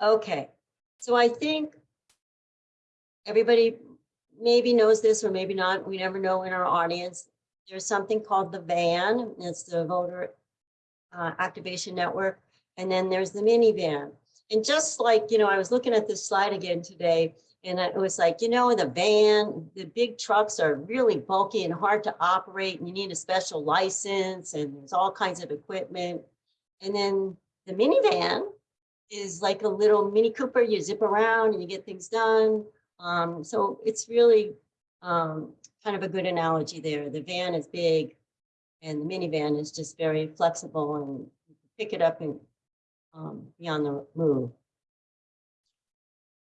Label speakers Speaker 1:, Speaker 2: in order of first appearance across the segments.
Speaker 1: Okay, so I think everybody maybe knows this or maybe not. We never know in our audience. There's something called the VAN. It's the Voter uh, Activation Network. And then there's the minivan. And just like, you know, I was looking at this slide again today and it was like, you know, the van, the big trucks are really bulky and hard to operate and you need a special license and there's all kinds of equipment. And then the minivan is like a little Mini Cooper. You zip around and you get things done. Um, so it's really um, kind of a good analogy there. The van is big and the minivan is just very flexible and pick it up and um, be on the move.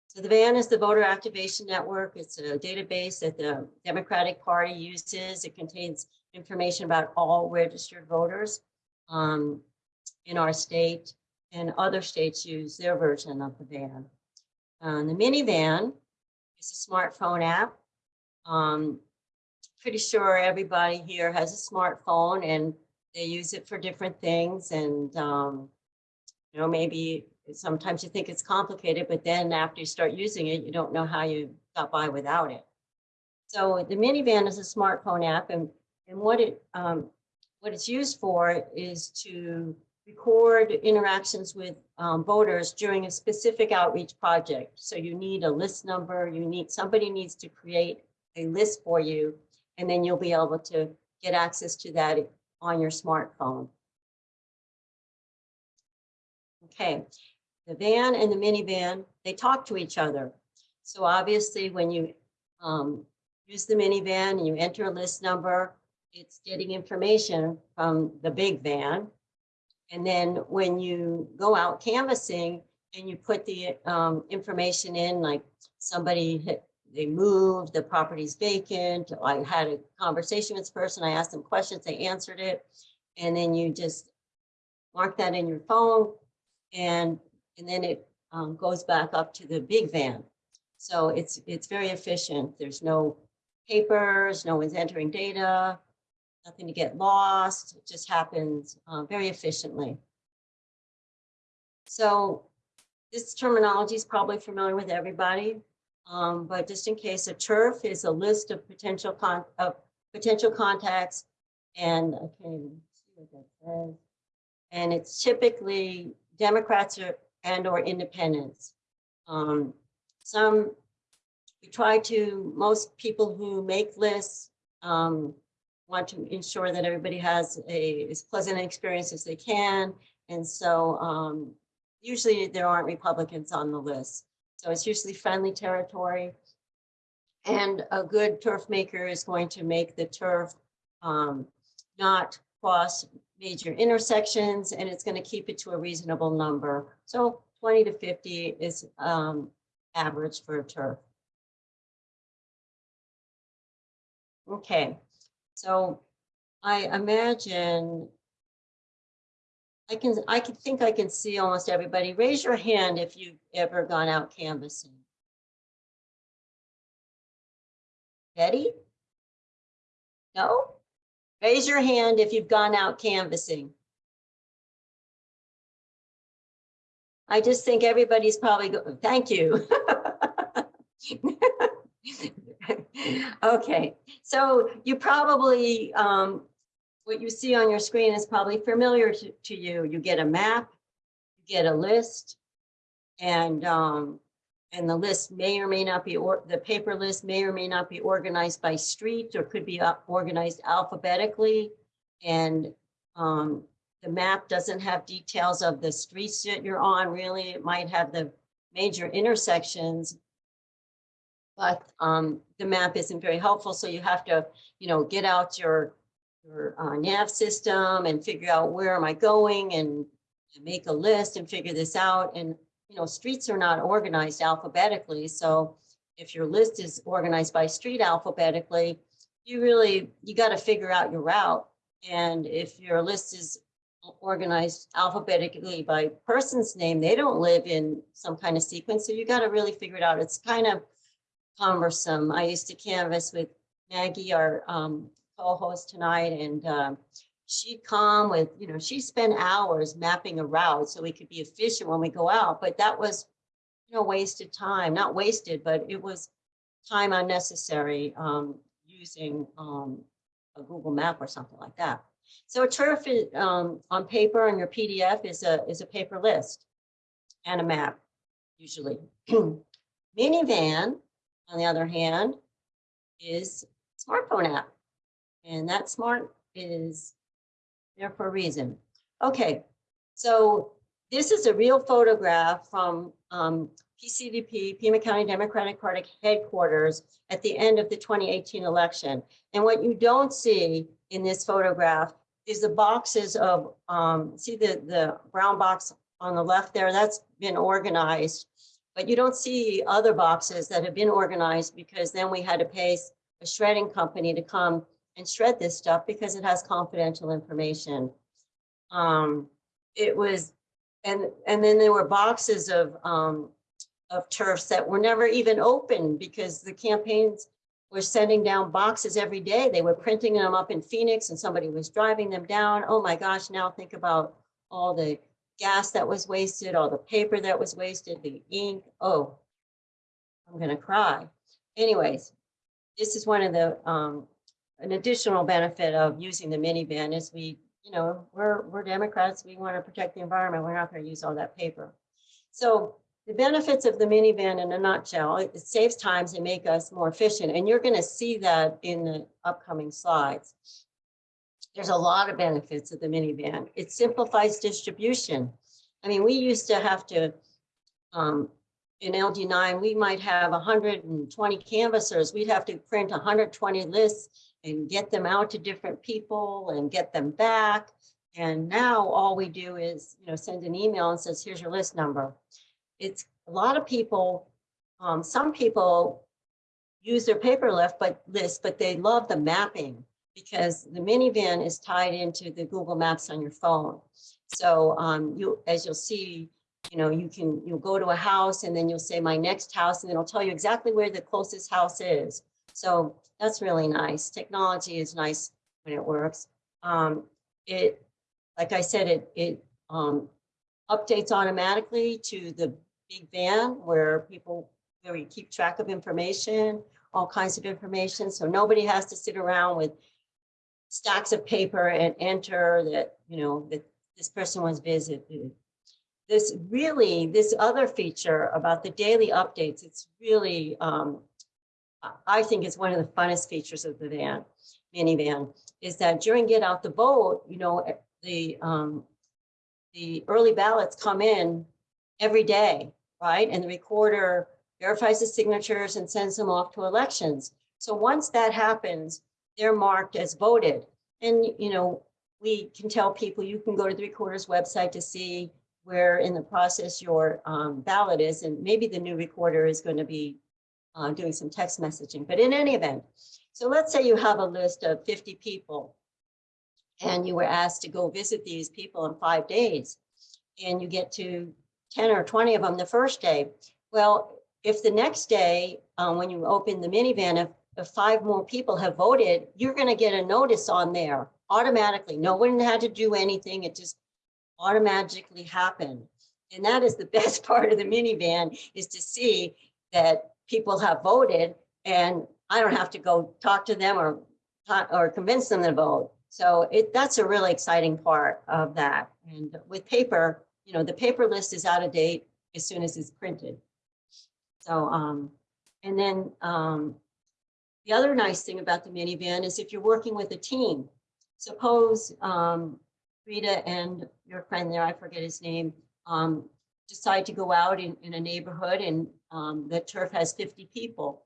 Speaker 1: So the VAN is the Voter Activation Network. It's a database that the Democratic Party uses. It contains information about all registered voters um, in our state and other states use their version of the VAN. Uh, the minivan is a smartphone app. Um, pretty sure everybody here has a smartphone and they use it for different things and um, you know maybe sometimes you think it's complicated, but then after you start using it, you don't know how you got by without it. So the minivan is a smartphone app and, and what it um, what it's used for is to record interactions with um, voters during a specific outreach project. So you need a list number, you need somebody needs to create a list for you, and then you'll be able to get access to that on your smartphone. Okay, the van and the minivan, they talk to each other. So obviously when you um, use the minivan and you enter a list number, it's getting information from the big van. And then when you go out canvassing and you put the um, information in, like somebody hit, they moved, the property's vacant, I had a conversation with this person, I asked them questions, they answered it. And then you just mark that in your phone and and then it um, goes back up to the big van. So it's it's very efficient. There's no papers, no one's entering data, nothing to get lost. It just happens uh, very efficiently. So this terminology is probably familiar with everybody, um, but just in case, a turf is a list of potential con of potential contacts, and says. And it's typically Democrats or and or independents. Um, some, we try to, most people who make lists um, want to ensure that everybody has a as pleasant an experience as they can. And so um, usually there aren't Republicans on the list. So it's usually friendly territory. And a good turf maker is going to make the turf um, not cross major intersections and it's going to keep it to a reasonable number. So 20 to 50 is um, average for a turf. Okay, so I imagine I can I can think I can see almost everybody. Raise your hand if you've ever gone out canvassing. Betty? No? Raise your hand if you've gone out canvassing. I just think everybody's probably, thank you. okay, so you probably, um, what you see on your screen is probably familiar to, to you. You get a map, you get a list, and um, and the list may or may not be, or the paper list may or may not be organized by street or could be organized alphabetically. And um, the map doesn't have details of the streets that you're on, really. It might have the major intersections, but um, the map isn't very helpful. So you have to, you know, get out your, your uh, nav system and figure out where am I going and make a list and figure this out. And you know, streets are not organized alphabetically. So if your list is organized by street alphabetically, you really, you got to figure out your route. And if your list is organized alphabetically by person's name, they don't live in some kind of sequence. So you got to really figure it out. It's kind of cumbersome. I used to canvass with Maggie, our um, co-host tonight, and um, she'd come with, you know, she spent hours mapping a route so we could be efficient when we go out. But that was you know, wasted time, not wasted, but it was time unnecessary, um, using, um, a Google map or something like that. So a turf is, um, on paper on your PDF is a, is a paper list and a map, usually. Minivan, on the other hand, is smartphone app. And that smart is there for a reason. Okay, so this is a real photograph from um, PCDP, Pima County Democratic Party headquarters at the end of the 2018 election. And what you don't see in this photograph is the boxes of, um, see the, the brown box on the left there, that's been organized. But you don't see other boxes that have been organized because then we had to pay a shredding company to come and shred this stuff because it has confidential information. Um, it was, and, and then there were boxes of, um, of turfs that were never even opened because the campaigns were sending down boxes every day. They were printing them up in Phoenix and somebody was driving them down. Oh my gosh, now think about all the gas that was wasted, all the paper that was wasted, the ink. Oh, I'm gonna cry. Anyways, this is one of the, um, an additional benefit of using the minivan is we, you know, we're, we're Democrats, we want to protect the environment, we're not going to use all that paper. So the benefits of the minivan in a nutshell, it it saves times and make us more efficient, and you're going to see that in the upcoming slides. There's a lot of benefits of the minivan. It simplifies distribution. I mean, we used to have to, um, in LD9, we might have 120 canvassers. We'd have to print 120 lists and get them out to different people and get them back. And now all we do is, you know, send an email and says, here's your list number. It's a lot of people, um, some people use their paper list, but list, but they love the mapping because the minivan is tied into the Google Maps on your phone. So um, you, as you'll see, you know, you can, you'll go to a house and then you'll say my next house and it'll tell you exactly where the closest house is. So that's really nice. Technology is nice when it works. Um, it, like I said, it, it um, updates automatically to the big van where people, where we keep track of information, all kinds of information. So nobody has to sit around with stacks of paper and enter that, you know, that this person was visited. This really, this other feature about the daily updates, it's really um, I think is one of the funnest features of the van, minivan, is that during get out the vote, you know, eh, the um, the early ballots come in every day, right? And the recorder verifies the signatures and sends them off to elections. So once that happens, they're marked as voted. And, you know, we can tell people you can go to the recorder's website to see where in the process your um, ballot is. And maybe the new recorder is going to be uh, doing some text messaging, but in any event, so let's say you have a list of 50 people and you were asked to go visit these people in five days and you get to 10 or 20 of them the first day. Well, if the next day, um, when you open the minivan, if, five more people have voted, you're going to get a notice on there automatically. No one had to do anything. It just automatically happened. And that is the best part of the minivan is to see that people have voted and I don't have to go talk to them or or convince them to vote. So it that's a really exciting part of that. And with paper, you know, the paper list is out of date as soon as it's printed. So um, and then um, the other nice thing about the minivan is if you're working with a team, suppose um, Rita and your friend there, I forget his name, um, decide to go out in, in a neighborhood and um, the turf has 50 people.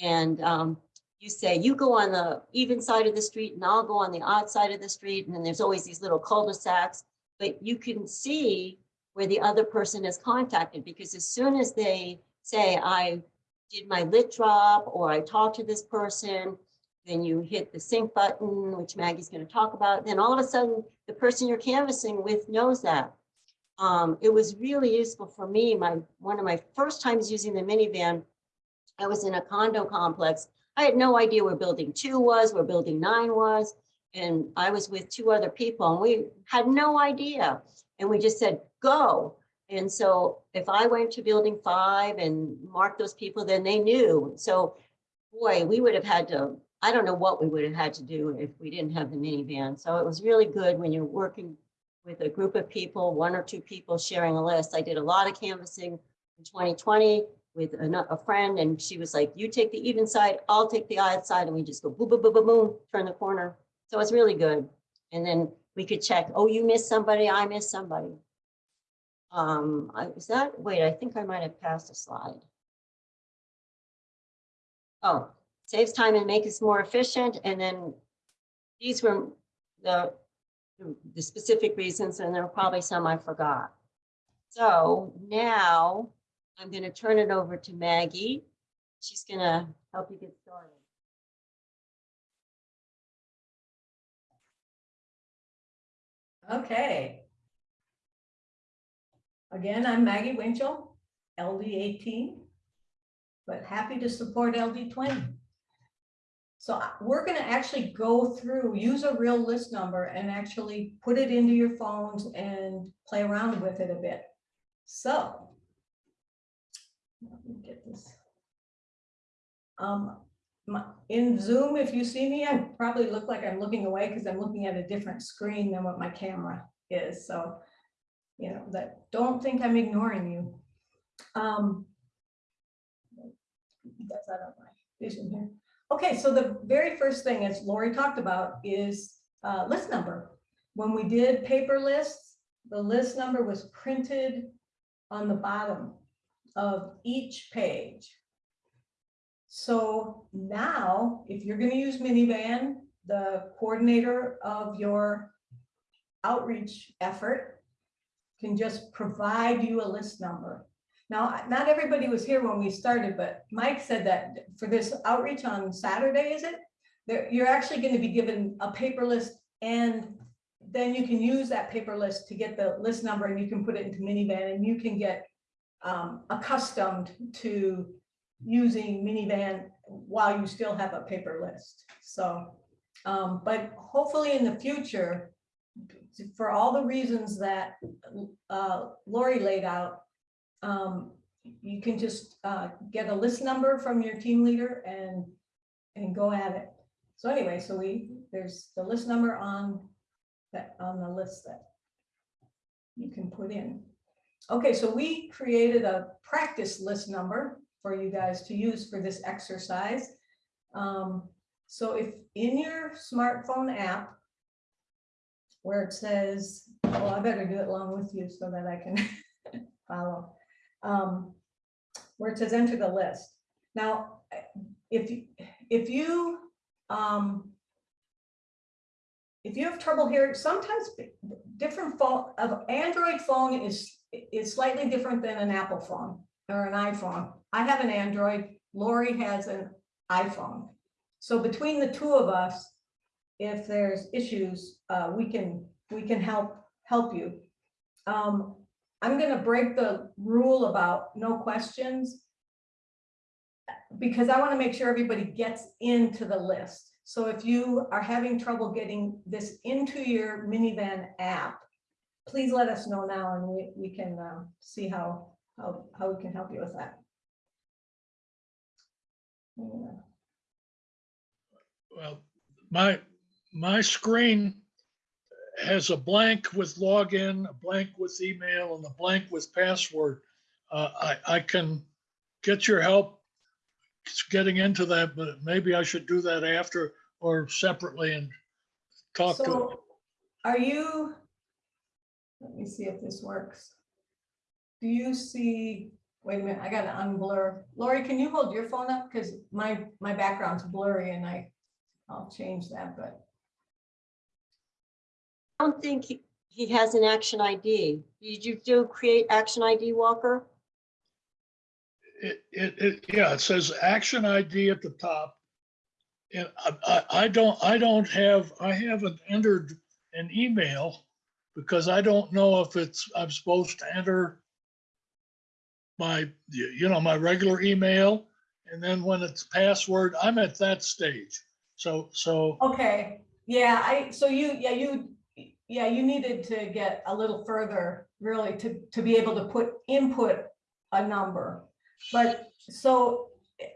Speaker 1: And um, you say, you go on the even side of the street and I'll go on the odd side of the street. And then there's always these little cul-de-sacs, but you can see where the other person is contacted because as soon as they say, I did my lit drop or I talked to this person, then you hit the sync button, which Maggie's going to talk about. Then all of a sudden, the person you're canvassing with knows that. Um, it was really useful for me. My one of my first times using the minivan, I was in a condo complex. I had no idea where building two was, where building nine was. And I was with two other people and we had no idea. And we just said, go. And so if I went to building five and marked those people, then they knew. So boy, we would have had to, I don't know what we would have had to do if we didn't have the minivan. So it was really good when you're working with a group of people, one or two people sharing a list. I did a lot of canvassing in 2020 with a, friend and she was like, you take the even side, I'll take the odd side. And we just go boom, boom, boom, boom, boom, turn the corner. So it's really good. And then we could check, oh, you missed somebody, I missed somebody. Um, is that, wait, I think I might have passed a slide. Oh, saves time and makes us more efficient. And then these were the, the specific reasons, and there were probably some I forgot. So now I'm going to turn it over to Maggie. She's going to help you get started.
Speaker 2: Okay. Again, I'm Maggie Winchell, LD eighteen, but happy to support LD twenty. So we're gonna actually go through, use a real list number and actually put it into your phones and play around with it a bit. So. Let me get this. Um, my, in Zoom, if you see me, I probably look like I'm looking away because I'm looking at a different screen than what my camera is, so. You know, that, don't think I'm ignoring you. Um. That's out of my vision here. Okay, so the very first thing, as Lori talked about, is uh, list number. When we did paper lists, the list number was printed on the bottom of each page. So now, if you're gonna use minivan, the coordinator of your outreach effort can just provide you a list number. Now, not everybody was here when we started, but Mike said that for this outreach on Saturday, is it? There, you're actually gonna be given a paper list and then you can use that paper list to get the list number and you can put it into minivan and you can get um, accustomed to using minivan while you still have a paper list. So, um, but hopefully in the future, for all the reasons that uh, Lori laid out, um, you can just uh, get a list number from your team leader and and go at it. So anyway, so we there's the list number on that on the list that you can put in. Okay, so we created a practice list number for you guys to use for this exercise. Um, so if in your smartphone app, where it says, well, I better do it along with you so that I can follow. Um, where it says enter the list. Now, if, you if you, um, if you have trouble hearing, sometimes different phone, of Android phone is, is slightly different than an Apple phone or an iPhone. I have an Android, Lori has an iPhone. So between the two of us, if there's issues, uh, we can, we can help, help you. Um, I'm gonna break the rule about no questions because I wanna make sure everybody gets into the list. So if you are having trouble getting this into your minivan app, please let us know now and we, we can uh, see how, how, how we can help you with that. Yeah.
Speaker 3: Well, my, my screen has a blank with login, a blank with email, and a blank with password. Uh, I, I can get your help getting into that, but maybe I should do that after or separately and talk to.
Speaker 2: So are you, let me see if this works. Do you see, wait a minute, I gotta unblur. Lori, can you hold your phone up? Because my, my background's blurry and I, I'll change that, but.
Speaker 1: I don't think he, he has an action ID. Did you do create action ID, Walker?
Speaker 3: It, it, it, yeah, it says action ID at the top. And I, I, I don't, I don't have, I haven't entered an email because I don't know if it's, I'm supposed to enter my, you know, my regular email. And then when it's password, I'm at that stage. So, so,
Speaker 2: Okay, yeah, I, so you, yeah, you, yeah, you needed to get a little further, really, to, to be able to put, input a number. But, so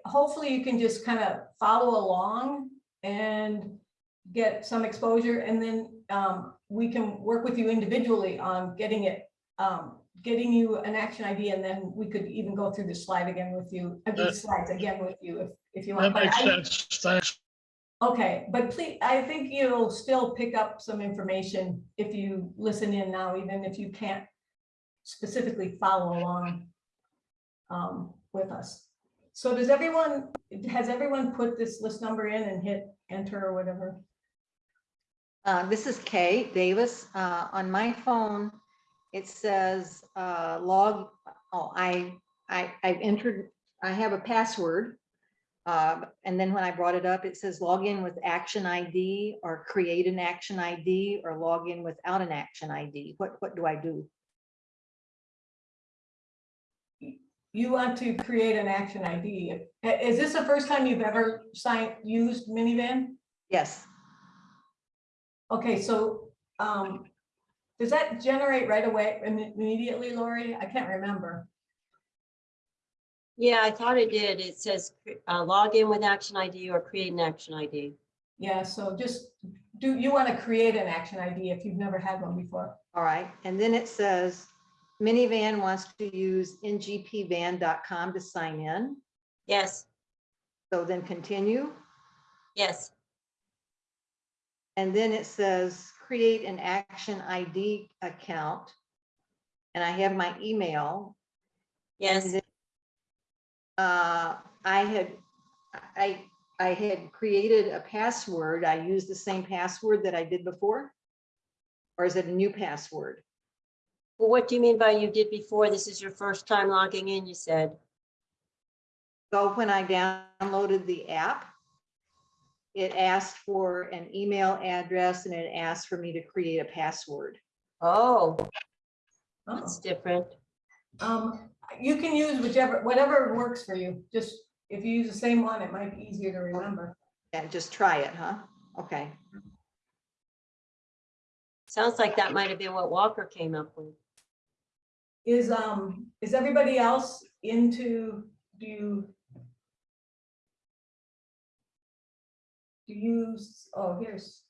Speaker 2: hopefully you can just kind of follow along and get some exposure, and then um, we can work with you individually on getting it, um, getting you an action ID, and then we could even go through the slide again with you, uh, these slides again with you, if, if you want. That
Speaker 3: makes
Speaker 2: I-
Speaker 3: sense. Thanks.
Speaker 2: Okay, but please, I think you'll still pick up some information if you listen in now, even if you can't specifically follow along um, with us. So does everyone, has everyone put this list number in and hit enter or whatever?
Speaker 4: Uh, This is Kay Davis. Uh, On my phone, it says uh, log, oh, I, I, I've entered, I have a password. Uh, And then when I brought it up, it says log in with action ID or create an action ID or log in without an action ID. What, what do I do?
Speaker 2: You want to create an action ID. Is this the first time you've ever signed, used minivan?
Speaker 4: Yes,
Speaker 2: Okay, so um, does that generate right away immediately, Lori? I can't remember.
Speaker 1: Yeah, I thought it did. It says uh, log in with action ID or create an action ID.
Speaker 2: Yeah, so just, do you want to create an action ID if you've never had one before?
Speaker 4: all right. And then it says minivan wants to use ngpvan.com to sign in.
Speaker 1: Yes,
Speaker 4: So then continue.
Speaker 1: yes,
Speaker 4: And then it says, create an action ID account. And I have my email.
Speaker 1: yes.
Speaker 4: Uh, I had, I, I had created a password. I used the same password that I did before? Or is it a new password?
Speaker 1: Well, what do you mean by you did before? This is your first time logging in, you said.
Speaker 4: So when I downloaded the app, it asked for an email address and it asked for me to create a password.
Speaker 1: Oh,
Speaker 2: Oh,
Speaker 1: that's different.
Speaker 2: Um, you can use whichever, whatever works for you. Just, if you use the same one, it might be easier to remember.
Speaker 4: And just try it, huh? Okay.
Speaker 1: Sounds like that might have been what Walker came up with.
Speaker 2: Is, um, is everybody else into, do you? Do you, s- oh, here's,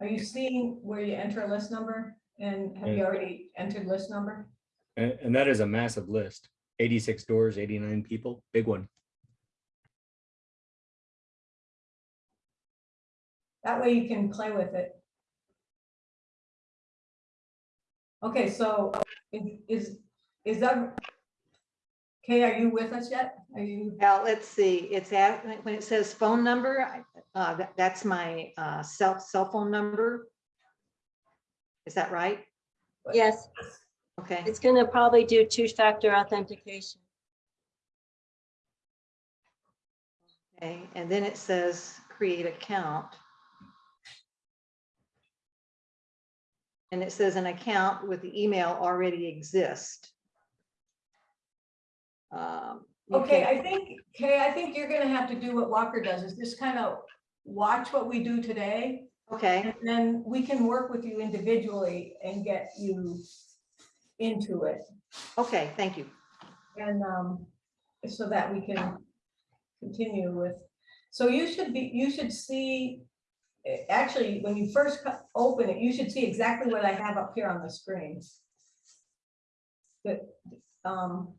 Speaker 2: are you seeing where you enter a list number? And have you already entered list number?
Speaker 5: And, and that is a massive list. 86 doors, 89 people, big one.
Speaker 2: That way you can play with it. Okay, so is- is, is that? Kay, are you with us yet? Are you,
Speaker 4: Well, let's see, it's at, when it says phone number, uh, that, that's my, uh, cell, cell phone number. Is that right?
Speaker 1: Yes,
Speaker 4: Okay,
Speaker 1: it's gonna probably do two-factor authentication.
Speaker 4: okay, and then it says create account. And it says an account with the email already exist. Um,
Speaker 2: okay,
Speaker 4: can-
Speaker 2: I think, Kay, I think you're gonna have to do what Walker does, is just kind of watch what we do today.
Speaker 4: Okay,
Speaker 2: And then we can work with you individually and get you into it.
Speaker 4: okay, thank you.
Speaker 2: And um, so that we can continue with, so you should be, you should see, actually, when you first open it, you should see exactly what I have up here on the screen. That, um,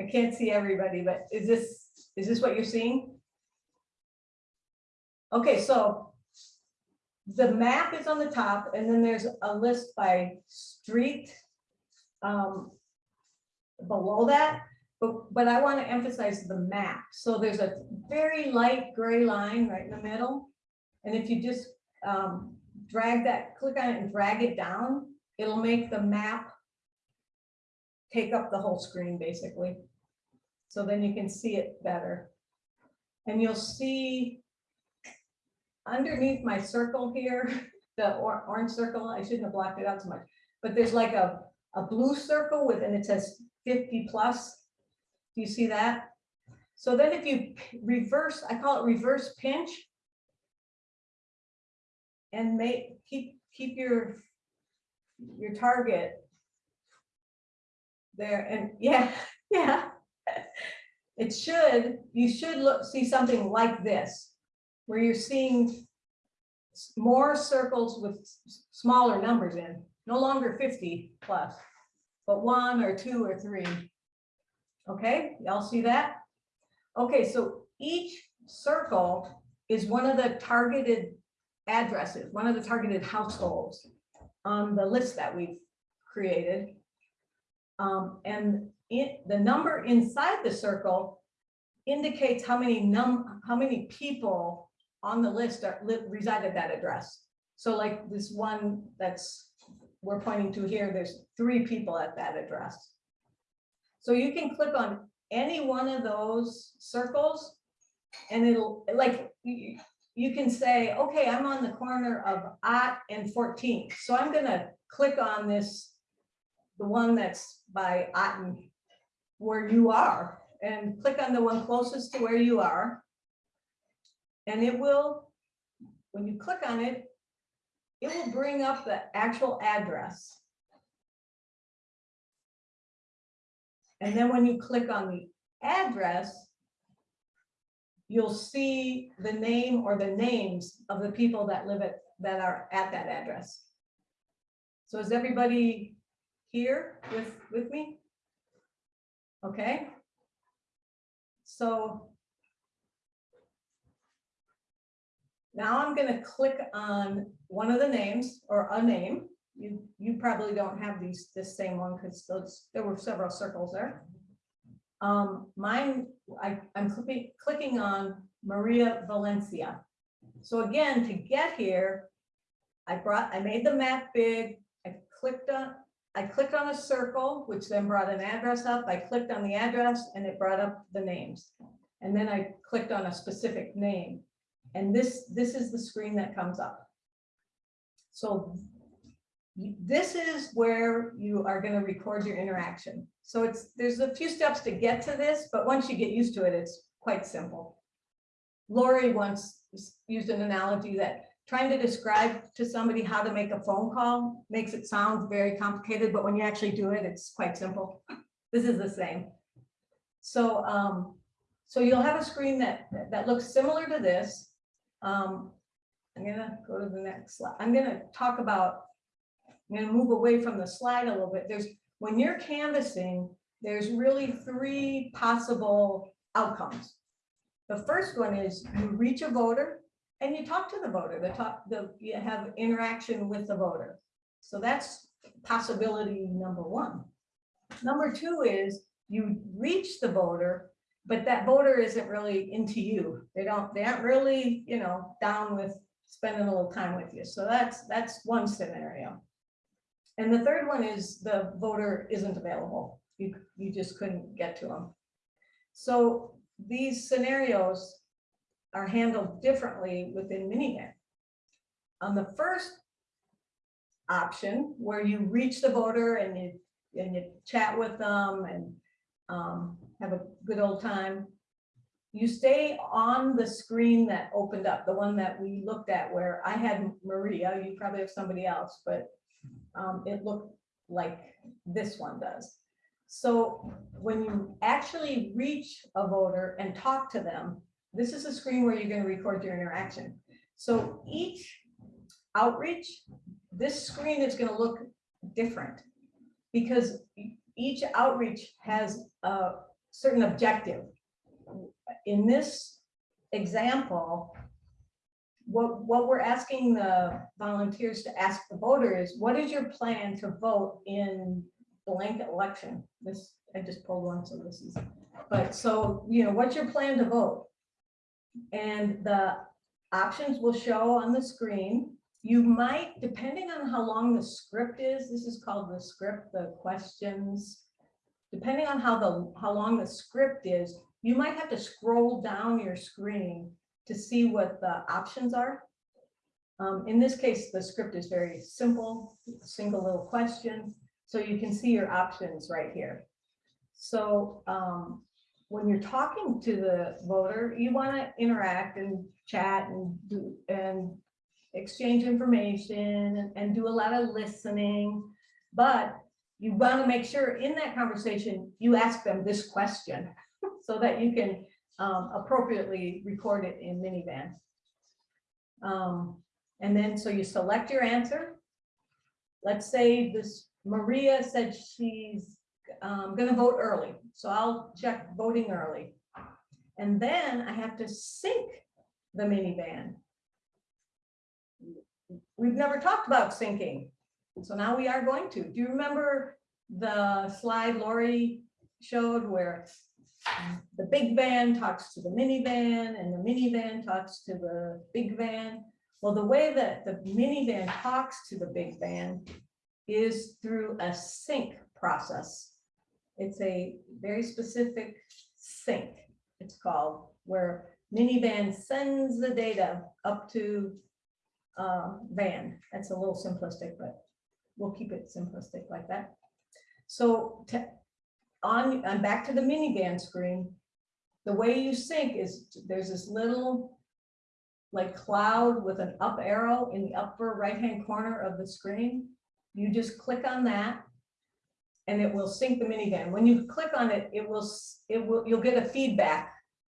Speaker 2: I can't see everybody, but is this, is this what you're seeing? Okay, so the map is on the top and then there's a list by street. Um, below that, but, but I want to emphasize the map. So there's a very light gray line right in the middle. And if you just um, drag that, click on it and drag it down, it'll make the map take up the whole screen, basically. So then you can see it better. And you'll see underneath my circle here, the or- orange circle, I shouldn't have blocked it out so much, but there's like a, a blue circle with, and it says fifty plus. Do you see that? So then if you reverse, I call it reverse pinch. And make, keep keep your, your target there and yeah, yeah. It should, you should look, see something like this, where you're seeing more circles with smaller numbers in, no longer fifty plus, but one or two or three. Okay, y'all see that? Okay, so each circle is one of the targeted addresses, one of the targeted households on the list that we've created. Um, and it, the number inside the circle indicates how many num, how many people on the list are, reside at that address. So like this one that's, we're pointing to here, there's three people at that address. So you can click on any one of those circles and it'll, like, you, can say, okay, I'm on the corner of Ott and 14th. So I'm gonna click on this, the one that's by Otten, where you are, and click on the one closest to where you are. And it will, when you click on it, it will bring up the actual address. And then when you click on the address, you'll see the name or the names of the people that live at, that are at that address. So is everybody here with, with me? Okay. So now I'm gonna click on one of the names or a name. You, you probably don't have these, this same one because there were several circles there. Um, mine, I, I'm clicking, clicking on Maria Valencia. So again, to get here, I brought, I made the map big, I clicked on, I clicked on a circle, which then brought an address up. I clicked on the address and it brought up the names. And then I clicked on a specific name. And this, this is the screen that comes up. So this is where you are gonna record your interaction. So it's, there's a few steps to get to this, but once you get used to it, it's quite simple. Lori once used an analogy that trying to describe to somebody how to make a phone call makes it sound very complicated, but when you actually do it, it's quite simple. This is the same. So, um, so you'll have a screen that, that looks similar to this. Um, I'm gonna go to the next slide. I'm gonna talk about, I'm gonna move away from the slide a little bit. There's, when you're canvassing, there's really three possible outcomes. The first one is you reach a voter and you talk to the voter, the talk, the, you have interaction with the voter. So that's possibility number one. Number two is you reach the voter, but that voter isn't really into you. They don't, they aren't really, you know, down with spending a little time with you. So that's, that's one scenario. And the third one is the voter isn't available. You, you just couldn't get to them. So these scenarios are handled differently within Minivan. On the first option, where you reach the voter and you, and you chat with them and um, have a good old time, you stay on the screen that opened up, the one that we looked at where I had Maria, you probably have somebody else, but um, it looked like this one does. So when you actually reach a voter and talk to them, this is a screen where you're gonna record your interaction. So each outreach, this screen is gonna look different. Because each outreach has a certain objective. In this example, what, what we're asking the volunteers to ask the voter is, what is your plan to vote in blank election? This, I just pulled one, so this is, but so, you know, what's your plan to vote? And the options will show on the screen. You might, depending on how long the script is, this is called the script, the questions. Depending on how the, how long the script is, you might have to scroll down your screen to see what the options are. Um, in this case, the script is very simple, single little question, so you can see your options right here. So, um, when you're talking to the voter, you want to interact and chat and do, and exchange information and, and do a lot of listening. But you want to make sure in that conversation, you ask them this question so that you can um, appropriately record it in minivan. Um, and then, so you select your answer. Let's say this Maria said she's um, gonna vote early, so I'll check voting early. And then I have to sync the minivan. We've never talked about syncing, so now we are going to. Do you remember the slide Lori showed where the big van talks to the minivan and the minivan talks to the big van? Well, the way that the minivan talks to the big van is through a sync process. It's a very specific sync, it's called, where minivan sends the data up to uh, van. That's a little simplistic, but we'll keep it simplistic like that. So te- on, I'm back to the minivan screen. The way you sync is, there's this little like cloud with an up arrow in the upper right-hand corner of the screen. You just click on that and it will sync the minivan. When you click on it, it will, it will, you'll get a feedback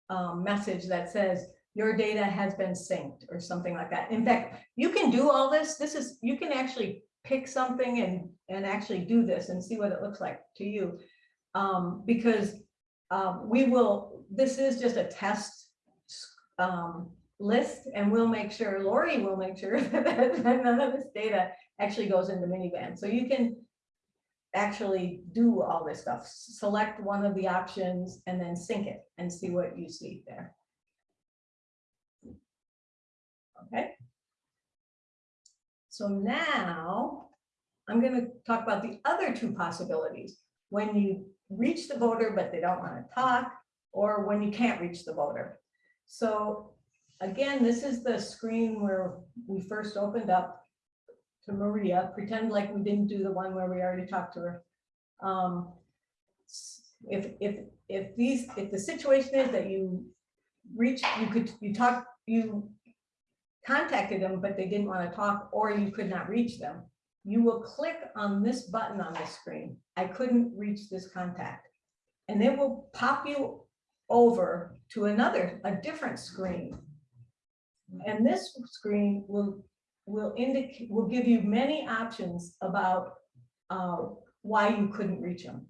Speaker 2: um, message that says your data has been synced or something like that. In fact, you can do all this. This is, you can actually pick something and, and actually do this and see what it looks like to you. Um, because um, we will, this is just a test um, list and we'll make sure, Lori will make sure that none of this data actually goes into minivan. So you can actually do all this stuff, select one of the options and then sync it and see what you see there. Okay. So now I'm gonna talk about the other two possibilities. When you reach the voter, but they don't want to talk, or when you can't reach the voter. So again, this is the screen where we first opened up to Maria, pretend like we didn't do the one where we already talked to her. Um, If, if, if these, if the situation is that you reach, you could, you talk, you contacted them, but they didn't want to talk, or you could not reach them, you will click on this button on the screen. I couldn't reach this contact. And it will pop you over to another, a different screen. And this screen will, will indicate, will give you many options about uh, why you couldn't reach them.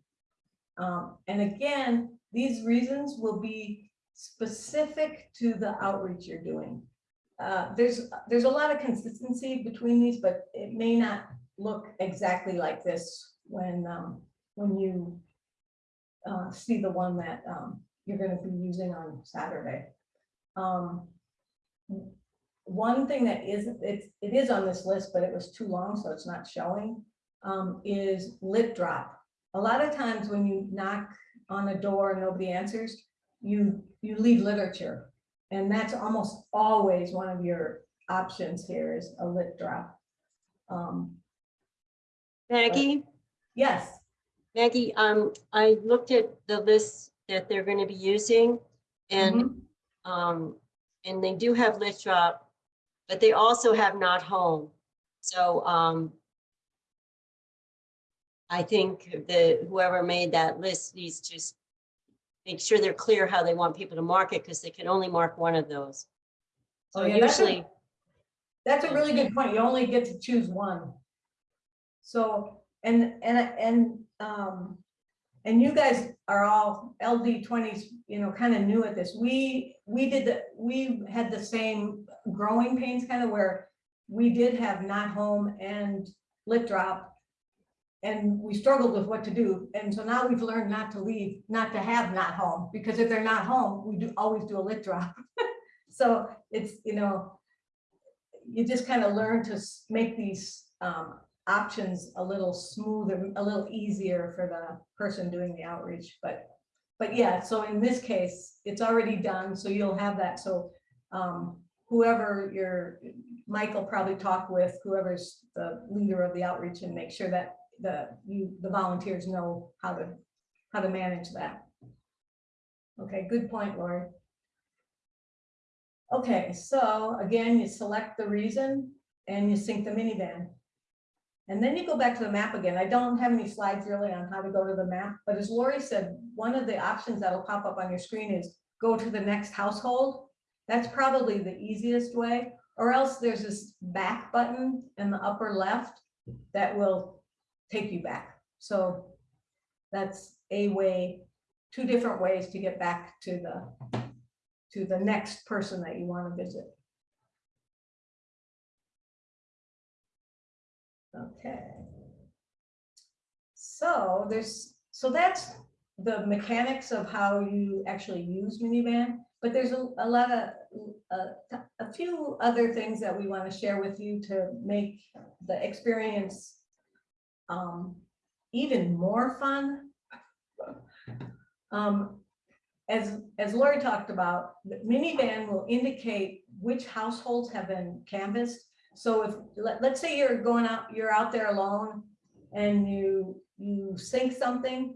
Speaker 2: Um, And again, these reasons will be specific to the outreach you're doing. Uh, There's, there's a lot of consistency between these, but it may not look exactly like this when, um, when you uh, see the one that um, you're gonna be using on Saturday. Um, One thing that is, it's, it is on this list, but it was too long, so it's not showing, um, is lit drop. A lot of times when you knock on a door and nobody answers, you, you leave literature. And that's almost always one of your options here is a lit drop. Um,
Speaker 1: Maggie,
Speaker 2: Yes,
Speaker 1: Maggie, um, I looked at the list that they're gonna be using and,
Speaker 2: mhm,
Speaker 1: um, and they do have lit drop, but they also have not home. So, um, I think that whoever made that list needs to make sure they're clear how they want people to mark it, because they can only mark one of those.
Speaker 2: Oh,
Speaker 1: So
Speaker 2: yeah, that's a-
Speaker 1: usually,
Speaker 2: that's a really good point. You only get to choose one. So, and, and, and, um, and you guys are all LD twenties, you know, kind of new at this. We, we did the, we had the same growing pains kind of where we did have not home and lit drop. And we struggled with what to do. And so now we've learned not to leave, not to have not home, because if they're not home, we do always do a lit drop. So it's, you know, you just kind of learn to make these um, options a little smoother, a little easier for the person doing the outreach, but, but yeah, so in this case, it's already done, so you'll have that, so um, whoever your, will probably talk with whoever's the leader of the outreach and make sure that the, you, the volunteers know how to, how to manage that. Okay, good point, Lori. Okay, so again, you select the reason and you sync the minivan. And then you go back to the map again. I don't have any slides really on how to go to the map, but as Lori said, one of the options that'll pop up on your screen is go to the next household. That's probably the easiest way, or else there's this back button in the upper left that will take you back. So that's a way, two different ways to get back to the, to the next person that you want to visit. Okay. So there's, so that's the mechanics of how you actually use minivan, but there's a, a lot of, uh, a few other things that we want to share with you to make the experience um, even more fun. Um, as, as Lori talked about, the minivan will indicate which households have been canvassed. So if, let, let's say you're going out, you're out there alone and you, you sync something.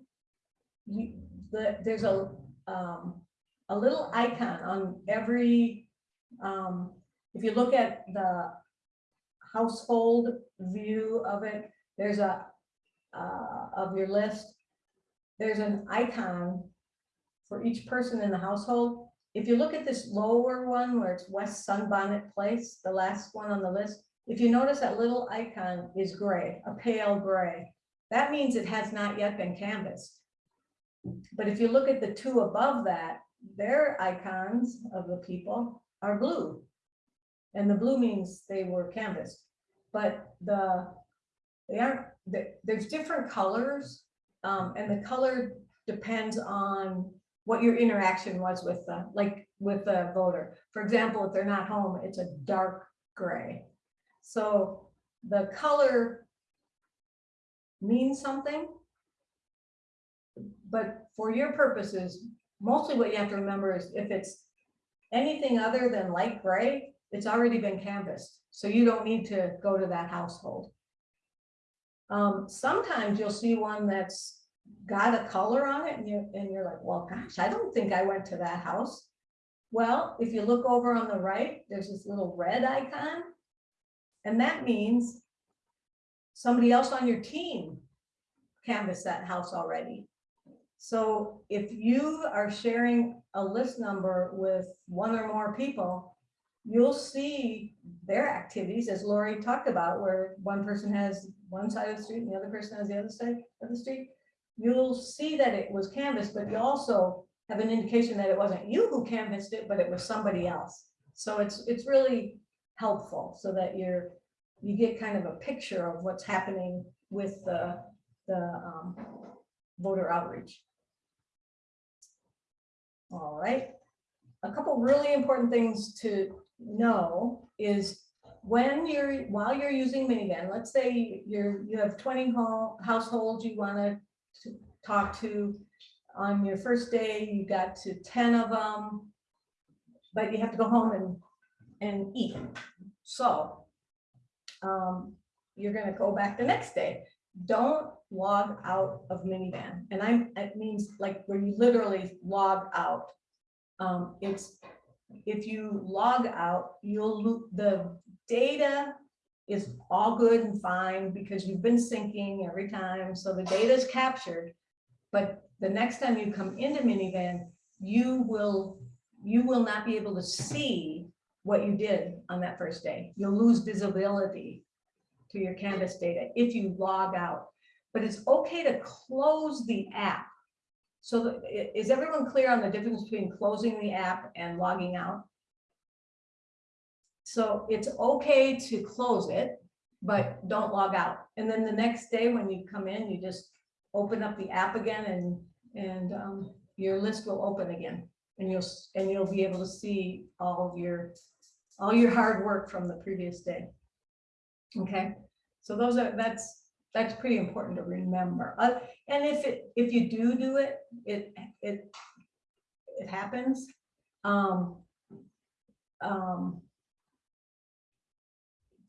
Speaker 2: You, the, there's a, um, a little icon on every, um, if you look at the household view of it, there's a, uh, of your list. There's an icon for each person in the household. If you look at this lower one where it's West Sunbonnet Place, the last one on the list, if you notice that little icon is gray, a pale gray, that means it has not yet been canvassed. But if you look at the two above that, their icons of the people are blue. And the blue means they were canvassed. But the, they aren't, there- there's different colors. um, and the color depends on what your interaction was with the, like, with the voter. For example, if they're not home, it's a dark gray. So the color means something. But for your purposes, mostly what you have to remember is if it's anything other than light gray, it's already been canvassed. So you don't need to go to that household. Um, sometimes you'll see one that's got a color on it and you, and you're like, well, gosh, I don't think I went to that house. Well, if you look over on the right, there's this little red icon. And that means somebody else on your team canvassed that house already. So if you are sharing a list number with one or more people, you'll see their activities, as Lori talked about, where one person has one side of the street and the other person has the other side of the street. You'll see that it was canvassed, but you also have an indication that it wasn't you who canvassed it, but it was somebody else. So it's, it's really helpful so that you're, you get kind of a picture of what's happening with the, the um, voter outreach. All right. A couple really important things to know is when you're, while you're using minivan, let's say you're, you have twenty home households you wanna to talk to. On your first day, you got to ten of them. But you have to go home and, and eat. So. Um, you're gonna go back the next day. Don't log out of minivan. And I'm, it means like where you literally log out. Um, it's, if you log out, you'll, lo- the data is all good and fine because you've been syncing every time, so the data is captured. But the next time you come into minivan, you will, you will not be able to see what you did on that first day. You'll lose visibility to your Canvass data if you log out. But it's okay to close the app. So the- is everyone clear on the difference between closing the app and logging out? So it's okay to close it, but don't log out. And then the next day when you come in, you just open up the app again and, and um, your list will open again. And you'll, and you'll be able to see all of your, all your hard work from the previous day. Okay, so those are, that's, that's pretty important to remember. Uh, And if it, if you do do it, it, it, it happens. Um, um,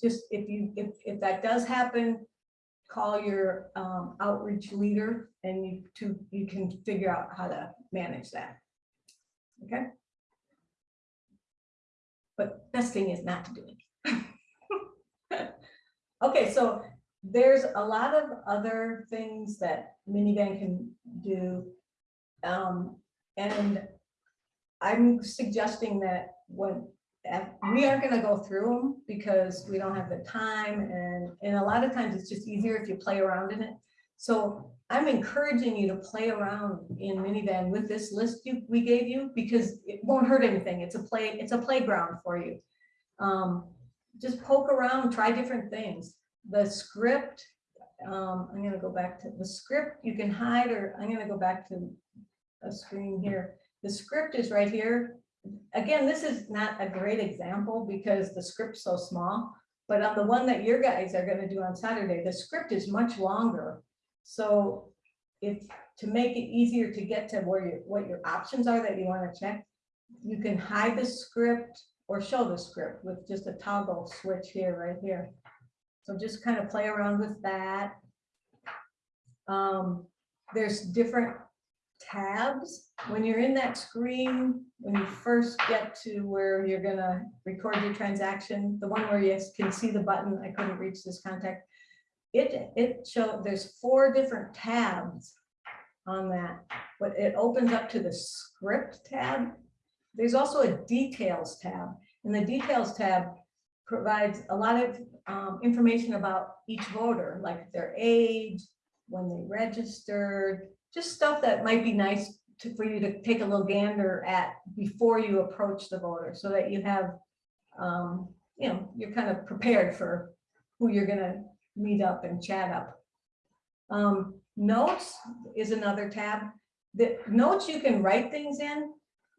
Speaker 2: just if you, if, if that does happen, call your um, outreach leader and you to, you can figure out how to manage that. Okay? but best thing is not to do it. Okay, so there's a lot of other things that minivan can do. Um, and I'm suggesting that when, we aren't gonna go through them because we don't have the time and, and a lot of times it's just easier if you play around in it. So I'm encouraging you to play around in minivan with this list you, we gave you because it won't hurt anything. It's a play, it's a playground for you. Um, just poke around, try different things. The script, um, I'm gonna go back to the script, you can hide or I'm gonna go back to a screen here. The script is right here. Again, this is not a great example because the script's so small, but on the one that your guys are gonna do on Saturday, the script is much longer. So if, to make it easier to get to where you, what your options are that you wanna check, you can hide the script or show the script with just a toggle switch here, right here. So just kind of play around with that. Um, there's different tabs. When you're in that screen, when you first get to where you're gonna record your transaction, the one where you can see the button, I couldn't reach this contact. It, it showed, there's four different tabs on that, but it opens up to the script tab. There's also a details tab, and the details tab provides a lot of um, information about each voter, like their age, when they registered, just stuff that might be nice to, for you to take a little gander at before you approach the voter, so that you have, um, you know, you're kind of prepared for who you're gonna meet up and chat up. Um, notes is another tab. The notes you can write things in.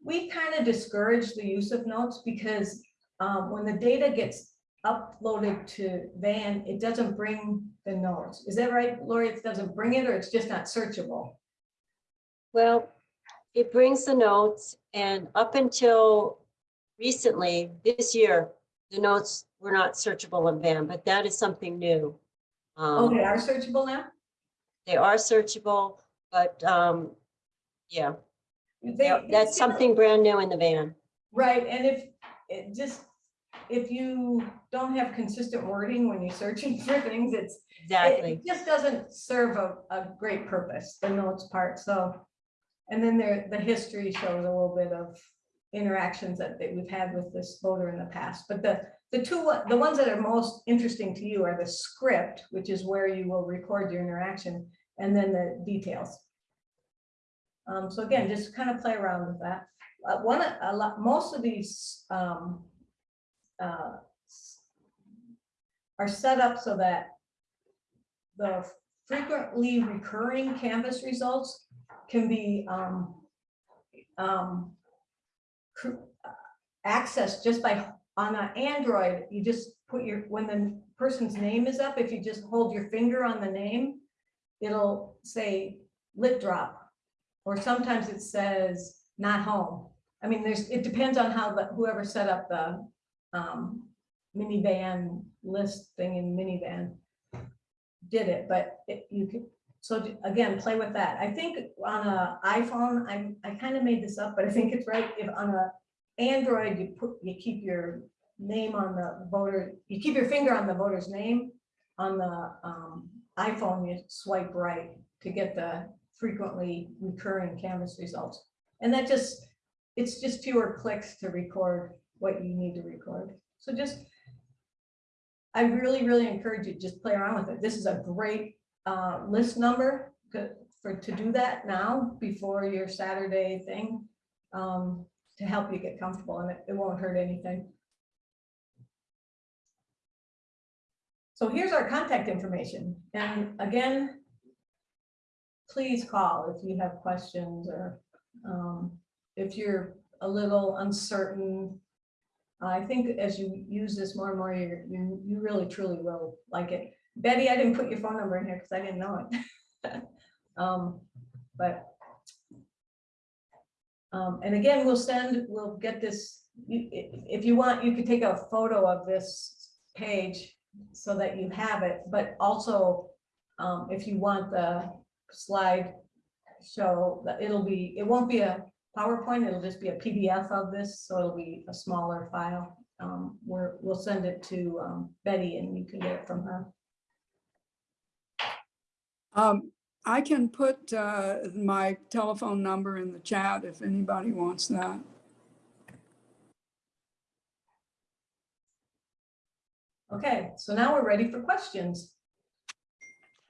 Speaker 2: We kind of discourage the use of notes because um, when the data gets uploaded to Van, it doesn't bring the notes. Is that right, Lori? It doesn't bring it or it's just not searchable?
Speaker 1: Well, it brings the notes and up until recently, this year, the notes were not searchable in Van, but that is something new.
Speaker 2: Oh,
Speaker 1: Um,
Speaker 2: they are searchable now?
Speaker 1: They are searchable, but um, yeah,
Speaker 2: They-
Speaker 1: that's something brand new in the van.
Speaker 2: Right, and if, it just, if you don't have consistent wording when you're searching for things, it's, it
Speaker 1: Exactly.
Speaker 2: just doesn't serve a, a great purpose, the notes part, so. And then there, the history shows a little bit of interactions that, that we've had with this voter in the past, but the, the two, the ones that are most interesting to you are the script, which is where you will record your interaction, and then the details. Um, so again, just kind of play around with that. Uh, one, a lot, most of these, um, uh, are set up so that the frequently recurring canvass results can be, um, um, accessed just by, on an Android, you just put your, when the person's name is up, if you just hold your finger on the name, it'll say lit drop. Or sometimes it says not home. I mean, there's, it depends on how the, whoever set up the, um, minivan list thing in minivan did it, but it, you could, so again, play with that. I think on a iPhone, I, I kind of made this up, but I think it's right. If on a Android, you put, you keep your name on the voter, you keep your finger on the voter's name. On the, um, iPhone, you swipe right to get the frequently recurring canvass results. And that just, it's just fewer clicks to record what you need to record. So just, I really, really encourage you, to just play around with it. This is a great uh, list number for, to do that now before your Saturday thing. um, to help you get comfortable and it, it won't hurt anything. So here's our contact information. And again, please call if you have questions or um, if you're a little uncertain. I think as you use this more and more, you're, you, you really truly will like it. Betty, I didn't put your phone number in here because I didn't know it. Um, but um, and again, we'll send, we'll get this, you, if you want, you could take a photo of this page so that you have it, but also um, if you want the slide show, that it'll be, it won't be a PowerPoint, it'll just be a PDF of this, so it'll be a smaller file. um, we're, we'll send it to, um, Betty and you can get it from her.
Speaker 6: Um, I can put, uh, my telephone number in the chat if anybody wants that.
Speaker 2: Okay, so now we're ready for questions.